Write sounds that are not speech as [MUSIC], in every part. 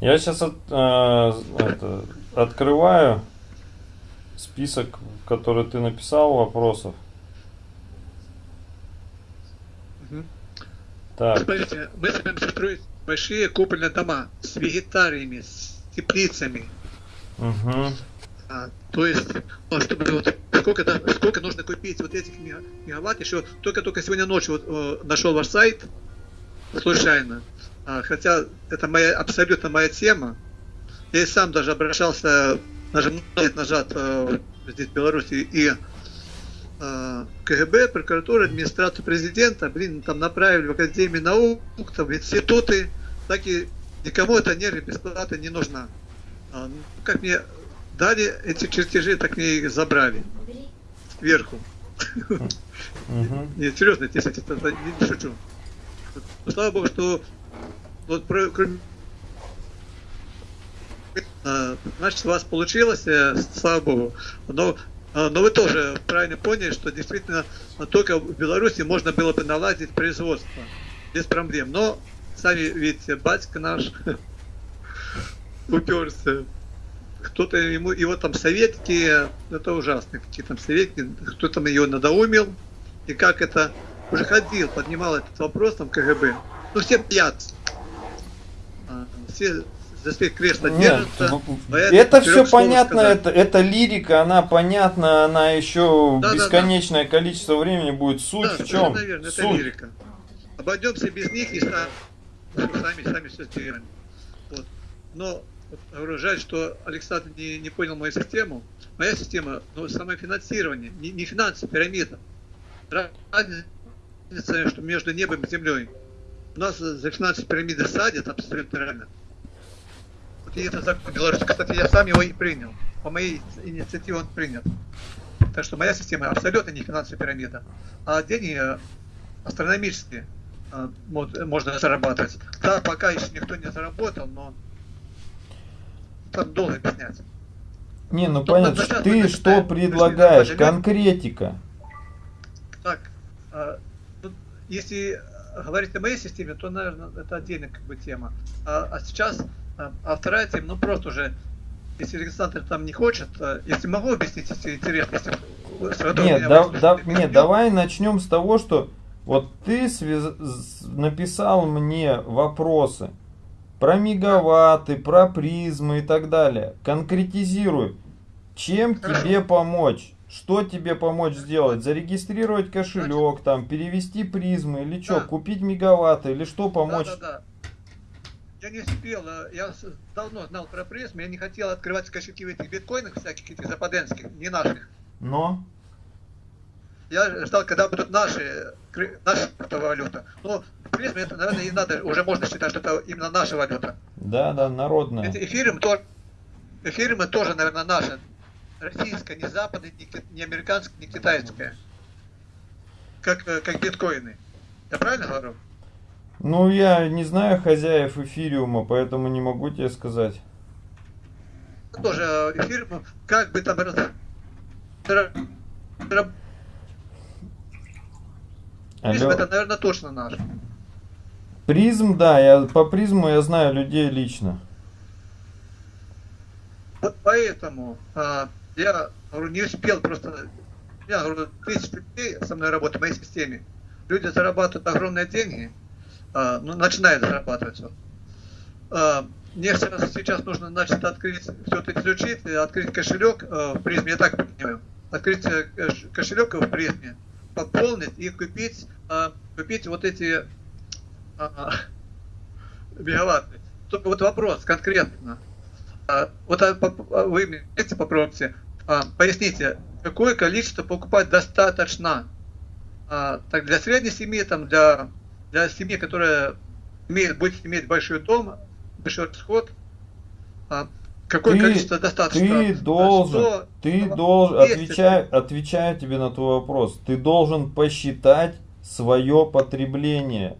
Я сейчас от, э, это, открываю список, который ты написал вопросов. Так, Смотрите, мы собираемся строить большие купольные дома с вегетариями, с теплицами. угу. А, то есть, ну, чтобы вот сколько, да, сколько нужно купить вот этих мега- мегаватт, еще только-только сегодня ночью вот, э, нашел ваш сайт случайно. А, хотя это моя абсолютно моя тема. Я и сам даже обращался лет назад э, здесь в Беларуси и э, КГБ, прокуратура, администрацию президента, блин, там направили в Академию наук, там, в институты, так и никому эта энергия бесплатно не нужна. А, ну, как мне дали эти чертежи, так мне их забрали сверху. Угу. Нет, [LAUGHS] серьезно, если это, не, шучу. Слава богу, что вот про, А, значит, у вас получилось, э, слава богу. Но, а, но вы тоже правильно поняли, что действительно только в Беларуси можно было бы наладить производство без проблем. Но сами видите, батька наш [LAUGHS] уперся. Кто-то ему, его там советки, это ужасно, какие там советки, кто там ее надоумил, и как это уже ходил, поднимал этот вопрос там КГБ. Ну все пьят. А, Все за своих кресла Нет, держатся. в- поэтому это все понятно, сказать. это, это лирика, она понятна, она еще Да, да, да. бесконечное количество времени будет. Суть Да, в чем? это Суть. лирика. Обойдемся без них и сам- сами, сами все сделаем. Вот. Но говорю, жаль, что Александр не, не понял мою систему. Моя система, ну, самофинансирование, не, не финансы, пирамида. Разница, что между небом и землей. У нас за финансовые пирамиды садят абсолютно реально. И это закон Беларуси. Кстати, я сам его и принял. По моей инициативе он принят. Так что моя система абсолютно не финансовая пирамида. А деньги э, астрономические э, мо- можно зарабатывать. Да, пока еще никто не заработал, но там долго объяснять. Не, ну Ну, понятно, ты мы что предлагаешь? Конкретика. Так, а, тут, если говорить о моей системе, то, наверное, это отдельная как бы тема. А, а сейчас, а, а вторая тема, ну просто уже, если Александр там не хочет, а, если могу объяснить, если интересно, если с которым Нет, да, да- объясню. нет, давай начнем с того, что вот ты связ- написал мне вопросы про мегаватты, про призмы и так далее. Конкретизируй, чем Хорошо. тебе помочь? Что тебе помочь сделать? Зарегистрировать кошелек, там, перевести призмы или что? Да. Купить мегаватты или что помочь? Да, да, да. Я не успел, а, я давно знал про призм, я не хотел открывать кошельки в этих биткоинах всяких, этих западенских, не наших. Но? Я ждал, когда будут наши, наша криптовалюта. Но в призме это, наверное, и надо, уже можно считать, что это именно наша валюта. Да, да, народная. Эти эфириум тоже, эфириумы тоже, наверное, наша. Российская, не западная, не, не американская, не китайская. Как, э, как биткоины. Я правильно говорю? Ну, я не знаю хозяев эфириума, поэтому не могу тебе сказать. Тоже э, эфириум, как бы там призм это, наверное, точно наш. Призм, да, я по призму я знаю людей лично. Вот поэтому а, я говорю, не успел просто. Я говорю, тысяч людей со мной работают в моей системе. Люди зарабатывают огромные деньги, ну, начинают зарабатывать. Вот. А, мне сейчас, сейчас нужно, значит, открыть, все это изучить, и открыть кошелек э, в призме, я так понимаю. Открыть э, кош- кошелек в призме, пополнить и купить, а, купить вот эти а, мегаватты. Только вот вопрос конкретно. А, Вот а, а, вы мне попробуйте. А, Поясните, какое количество покупать достаточно? А, Так для средней семьи, там для, для семьи, которая имеет, будет иметь большой дом, большой расход, а, какое Ты- количество достаточно? Ты должен, Сто- ты сто- должен, 200. отвечаю, отвечаю тебе на твой вопрос, ты должен посчитать свое потребление.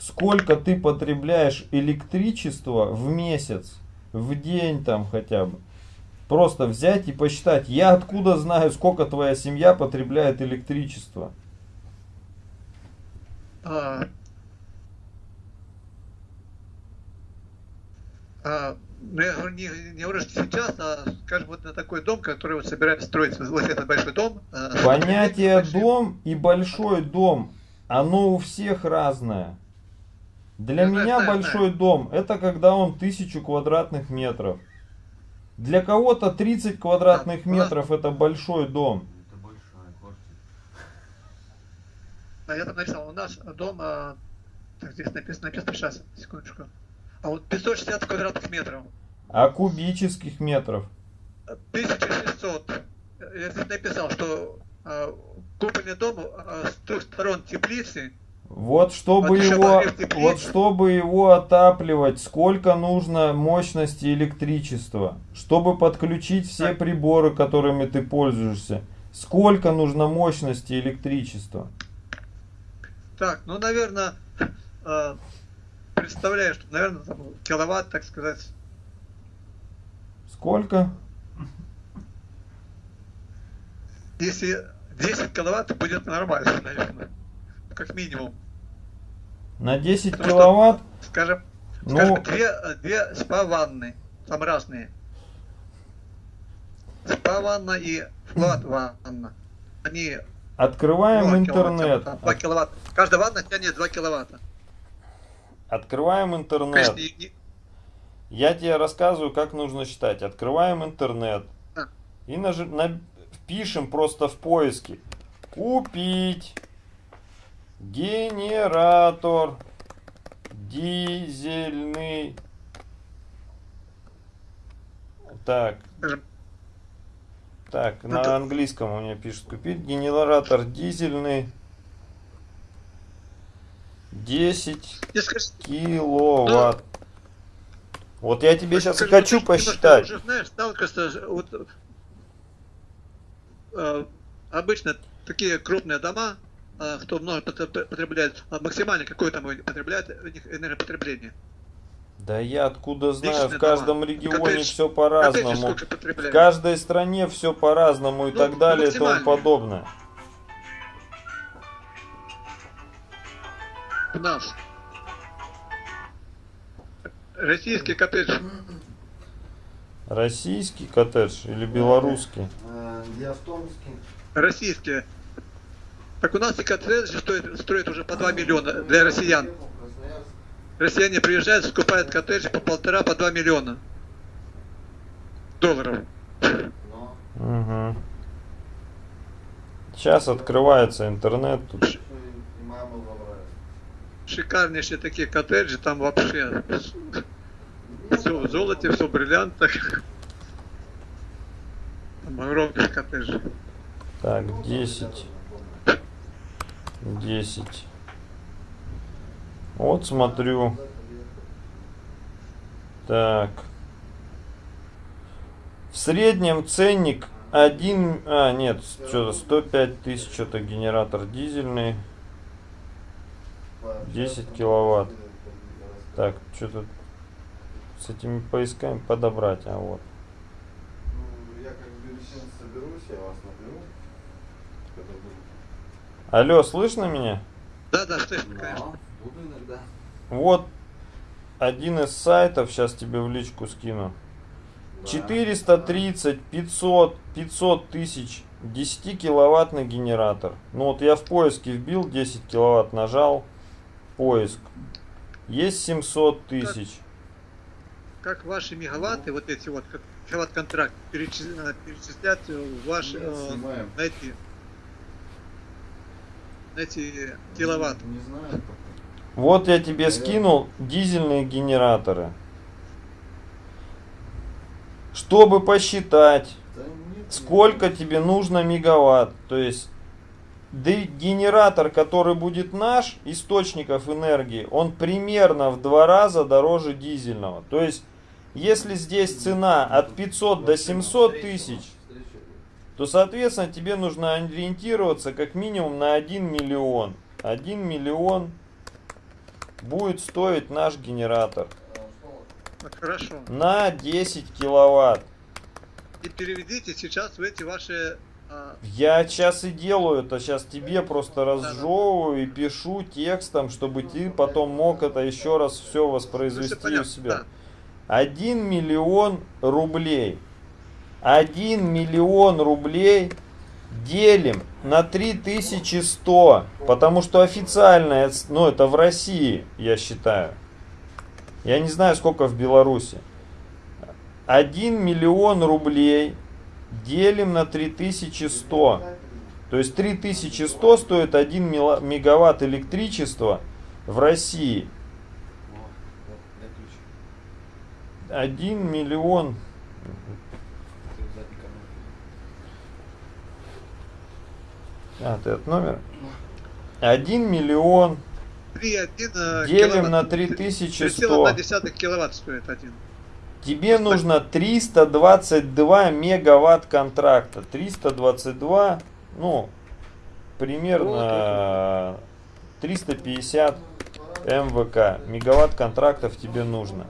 Сколько ты потребляешь электричества в месяц, в день там хотя бы. Просто взять и посчитать. Я откуда знаю, сколько твоя семья потребляет электричества? А, А, ну, я говорю, не, не что сейчас, а, скажем, вот на такой дом, который вот собирается строить, вот этот большой дом. а, Понятие большие. дом и большой дом, оно у всех разное. Для Я знаю, меня знаю, большой дом это когда он тысячу квадратных метров. Для кого-то 30 квадратных Да, у нас- метров это большой дом. Это большая квартира. А я там написал, у нас дом, а, так, здесь написано, написано сейчас, секундочку. А вот 560 квадратных метров. А кубических метров? 1600. Я здесь написал, что а, купольный дом а, с трех сторон теплицы. Вот чтобы его, вот чтобы его отапливать, сколько нужно мощности электричества, чтобы подключить все Так. приборы, которыми ты пользуешься, сколько нужно мощности электричества. Так, ну, наверное, а, представляю, что, наверное, там киловатт, так сказать. Сколько? Если 10 киловатт, будет нормально, наверное. Как минимум. На 10 Потому что- киловатт? Скажем, Ну, скажем две, две спа-ванны. Там разные. Спа-ванна и флат-ванна. Они открываем 2 интернет. киловатта, 2 киловатта. Каждая ванна тянет 2 киловатта. Открываем интернет. Конечно, не- Я тебе рассказываю, как нужно считать. Открываем интернет. А. И нажи- на- впишем просто в поиске. Купить генератор дизельный. Так, так, Ну, на английском у меня пишет купить генератор дизельный 10 я скажу, киловатт. Вот я тебе сейчас и скажем, хочу ты посчитать. Уже знаешь, сталкиваешься, вот, э, обычно такие крупные дома, э, кто много потреб- потребляет, максимально какое там потребляет у них энергопотребление. Да я откуда знаю, Личные в каждом дома. регионе Коттедж- все по-разному. В каждой стране все по-разному и Ну, так далее и тому подобное. У нас российский коттедж Российский коттедж или белорусский? Э, Я в Томске. российские. Так у нас и коттеджи стоят, стоят уже по 2 миллиона для россиян. Россияне приезжают, скупают коттеджи по полтора, по 2 миллиона долларов. Угу. Сейчас открывается интернет тут. Шикарнейшие такие коттеджи, там вообще все в золоте, все в бриллиантах. Там огромные коттеджи. Так, 10. 10. Вот смотрю. Так. В среднем ценник 1... А, нет, что-то 105 тысяч, что-то генератор дизельный. 10 киловатт. Так, что-то с этими поисками подобрать, а вот. Ну, я как бюллетень соберусь, я вас наберу. Когда будет. Алло, слышно меня? Да, да, слышно, конечно. Буду иногда. Вот один из сайтов, сейчас тебе в личку скину. Да. 430, 500, 500 тысяч 10 киловаттный генератор. Ну вот я в поиске вбил 10 киловатт, нажал поиск. Есть 700 тысяч. Как ваши мегаватты, вот эти вот, как мегаватт-контракт, перечис- э, перечислять в ваш, Нет, э, снимаем. на эти, на эти киловатт. Не знаю пока. Вот я тебе скинул дизельные генераторы. Чтобы посчитать, сколько тебе нужно мегаватт. То есть генератор, который будет наш, источников энергии, он примерно в два раза дороже дизельного. То есть, если здесь цена от 500 до 700 тысяч, то, соответственно, тебе нужно ориентироваться как минимум на 1 миллион. 1 миллион будет стоить наш генератор? Вот Хорошо. на 10 киловатт. И переведите сейчас в эти ваши а, Я сейчас и делаю это, сейчас тебе просто разжевываю и пишу текстом, чтобы ты потом мог это еще раз все ну, воспроизвести у себя. да. 1 миллион рублей. 1 миллион рублей делим на 3100, потому что официально, ну это в России, я считаю. Я не знаю, сколько в Беларуси. 1 миллион рублей делим на 3100. То есть 3100 стоит 1 мила- мегаватт электричества в России. 1 миллион. А, ты этот номер? 1 миллион 3,1 делим на киловатт. 3100. 3,1 киловатт стоит один. Тебе нужно 322 мегаватт контракта. 322, ну, примерно 350 МВК. Мегаватт контрактов тебе нужно.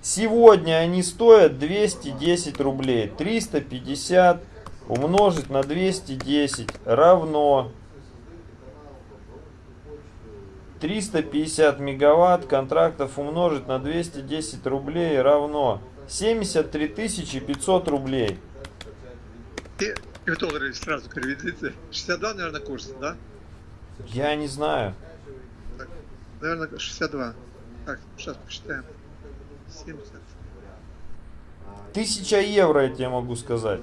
Сегодня они стоят 210 рублей. 350 умножить на 210 равно 350 мегаватт контрактов умножить на 210 рублей равно 73 500 рублей. И, и в доллары сразу переведите. 62, наверное, курс, да? Я не знаю. Наверное, 62. Так, сейчас посчитаем. 70. Тысяча евро, я тебе могу сказать.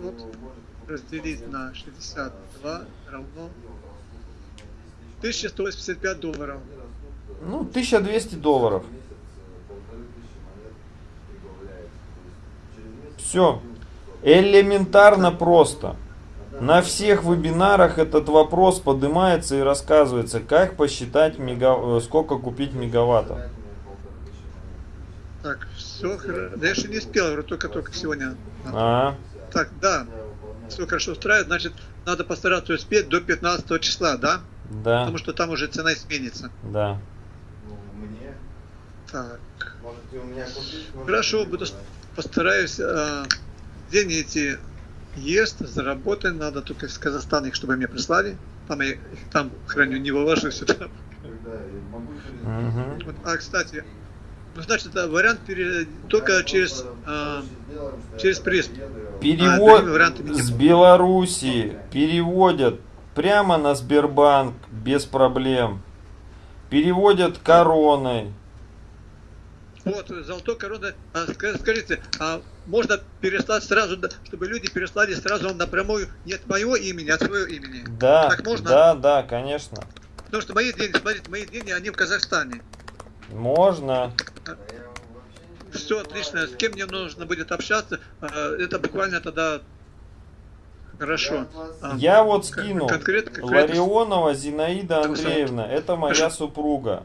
Вот разделить на 62 равно 1185 долларов. Ну, 1200 долларов. Все. Элементарно просто. На всех вебинарах этот вопрос поднимается и рассказывается, как посчитать, мега... э, сколько купить мегаваттов. Так, все хорошо. Да я еще не успел, только-только сегодня. А, Так, да, все хорошо устраивает, значит, надо постараться успеть до 15 числа, да? да, Потому что там уже цена изменится. да. Ну, мне. Так, Можете у меня купить? хорошо, буду постараюсь. э, деньги эти есть, заработать надо только из Казахстана их, чтобы мне прислали. Там я их там храню, не вывожу сюда. Когда я могу через- Мгм. Вот, а, кстати, ну, значит, это вариант пере- только через, э, через призм. Перевод нет. с Белоруссии переводят прямо на Сбербанк без проблем. Переводят короной. Вот, золотой корона. А, ска- скажите, а можно переслать сразу, чтобы люди переслали сразу напрямую не от моего имени, а от своего имени? Да, Так можно? да, да, конечно. Потому что мои деньги, смотрите, мои деньги, они в Казахстане. Можно. Все отлично. С кем мне нужно будет общаться, а, это буквально тогда хорошо. А, Я вот кон- скинул. Конкретно, конкретно. Ларионова Зинаида Андреевна. Это моя Хорошо. супруга.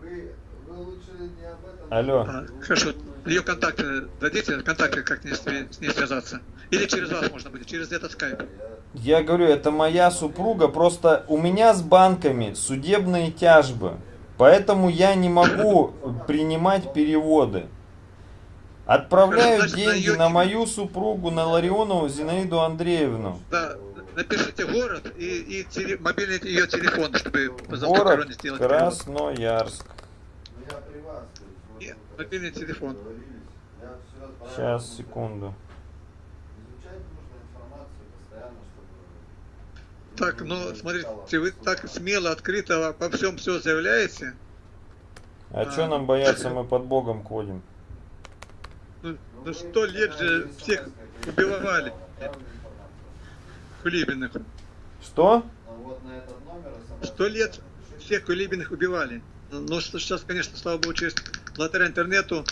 Вы, вы лучше не об этом. Алло. А, хорошо. Ее контакты дадите, контакты, как мне с ней, с ней связаться? Или через вас можно будет, через этот скайп? Я говорю, это моя супруга. Просто у меня с банками судебные тяжбы. Поэтому я не могу принимать переводы. Отправляю деньги на мою супругу, на Ларионову Зинаиду Андреевну. Да, напишите город и, и теле- мобильный ее телефон, чтобы Город сделать. Красноярск. Нет, мобильный телефон. Сейчас, секунду. Изучать нужно информацию постоянно, чтобы... Так, ну, смотрите, вы так смело, открыто по всем все заявляете. А А. что нам бояться, мы под Богом ходим. Ну, Ну, ну сто лет же всех убивали, кулибиных. Что? Ну, Сто лет всех кулибиных убивали. Ну, Но что сейчас, конечно, слава богу, через благодаря интернету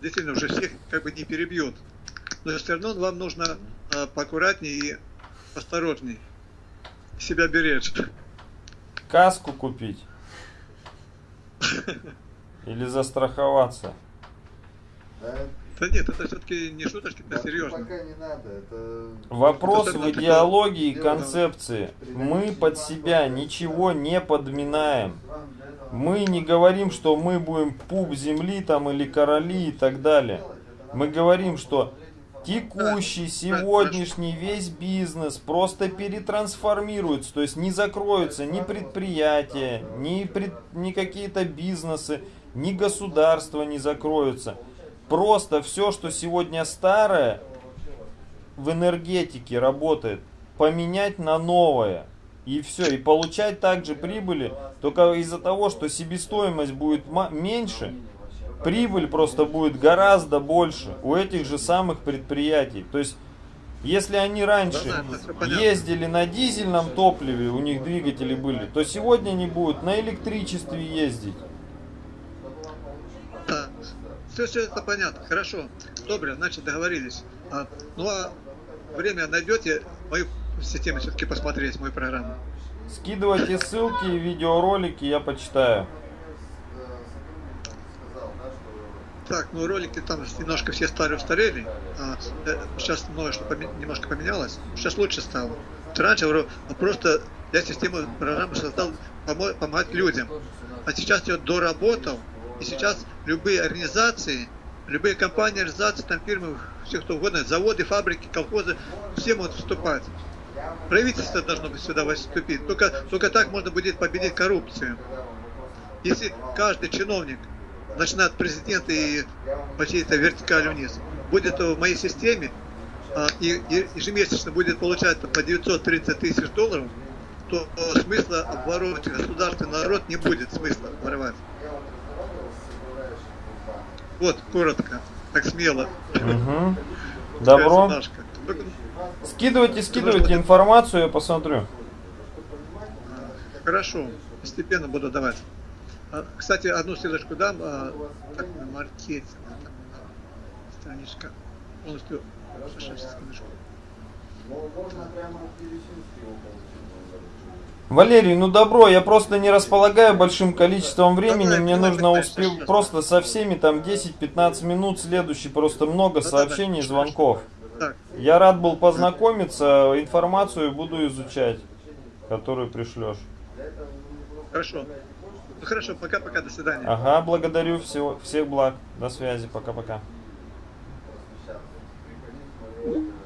действительно уже всех как бы не перебьют. Но все равно вам нужно а, поаккуратнее и осторожней. Себя беречь. Каску купить? Или застраховаться? Да, Да нет, это все-таки не шуточки, это серьезно. Пока не надо, это... Вопрос Это в идеологии и концепции. Мы под себя ничего не подминаем. Мы не говорим, что мы будем пуп земли там или короли и так далее. Мы говорим, что текущий, сегодняшний весь бизнес просто перетрансформируется, то есть не закроются ни предприятия, ни, пред- ни какие-то бизнесы, ни государства не закроются. Просто все, что сегодня старое в энергетике работает, поменять на новое. И все, и получать также прибыли, только из-за того, что себестоимость будет меньше, прибыль просто будет гораздо больше у этих же самых предприятий. То есть, если они раньше ездили на дизельном топливе, у них двигатели были, то сегодня они будут на электричестве ездить. Да. Все, все это понятно. Хорошо. Добре, значит договорились. А, ну а время найдете мою систему все-таки посмотреть, мою программу. Скидывайте ссылки, видеоролики, я почитаю. Сказал, да, что Так, ну ролики там немножко все старые устарели. А, э, сейчас многое что немножко поменялось. Сейчас лучше стало. Раньше ну, просто я систему программы создал помо- помогать людям. А сейчас я доработал, и сейчас любые организации, любые компании, организации, там фирмы, все кто угодно, заводы, фабрики, колхозы, все могут вступать. Правительство должно быть сюда вступить. Только, только так можно будет победить коррупцию. Если каждый чиновник, начиная от президента и по всей этой вертикали вниз, будет в моей системе а, и, ежемесячно будет получать по 930 тысяч долларов, то смысла обворовывать государственный народ не будет смысла воровать. Вот, коротко, так смело. Мгм. Добро. Скидывайте, скидывайте информацию, я посмотрю. Хорошо, постепенно буду давать. А, Кстати, одну ссылочку дам. а, Так, на маркетинг. Страничка полностью. Получить. Валерий, ну добро, я просто не располагаю большим количеством времени, мне нужно успеть просто со всеми там 10-15 минут, следующий просто много сообщений, звонков. Я рад был познакомиться, информацию буду изучать, которую пришлешь. хорошо. Ну хорошо, пока-пока, до свидания. Ага, благодарю, всего, всех благ. До связи, пока-пока. Thank -пока.